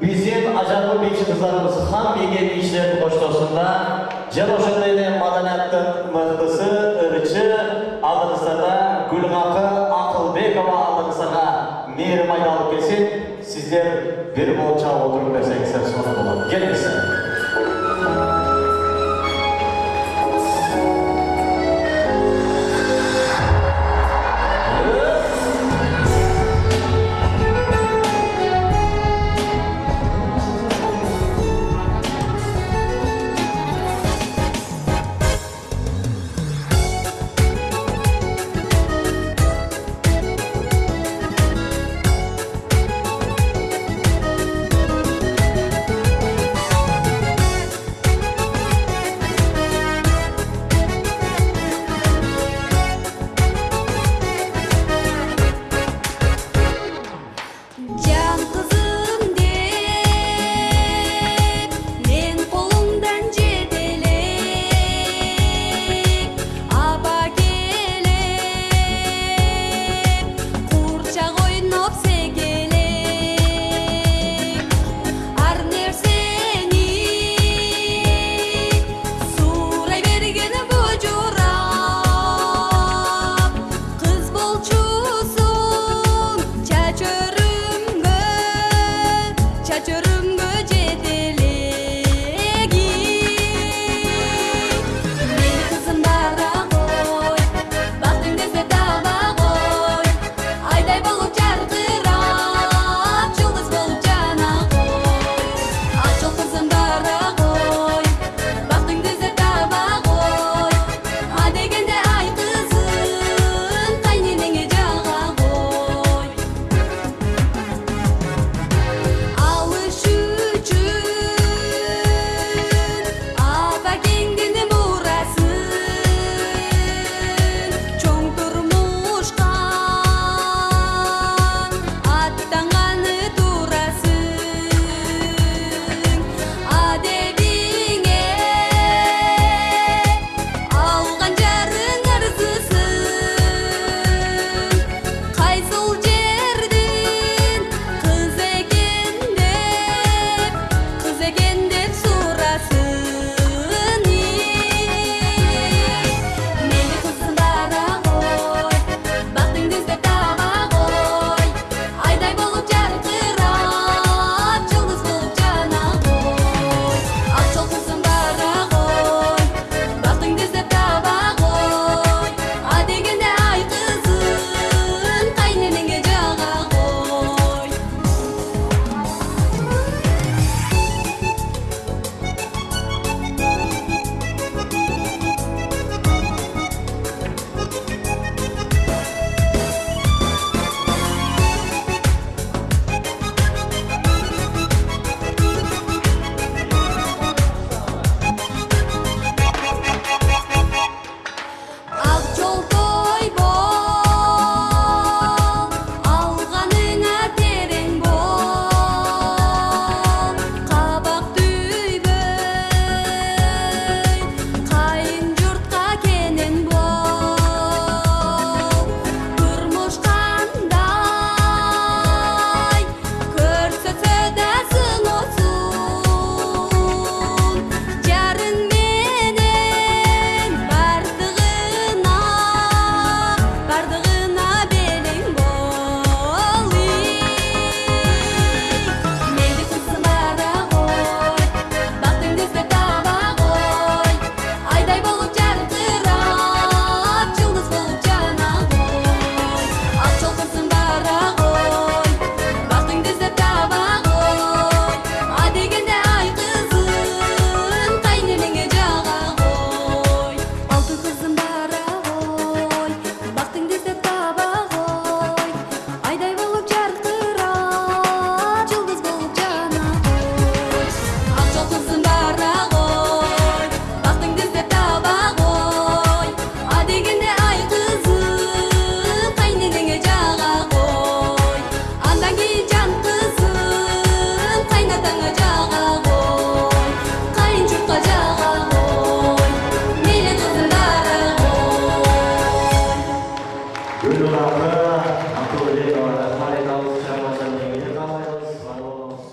Биздин ажарлы бийчи кыздарыбыз хан бейген бийчилердин коштоосунда жана ошондой эле маданияттын мыктысы ырчы алдыңыздарда гүлгакы акылбекова алдыңыздарга мээрим айда алып келсин сиздер бир болуп чагып отуруп берсеңиздер сонун болот келиңиздер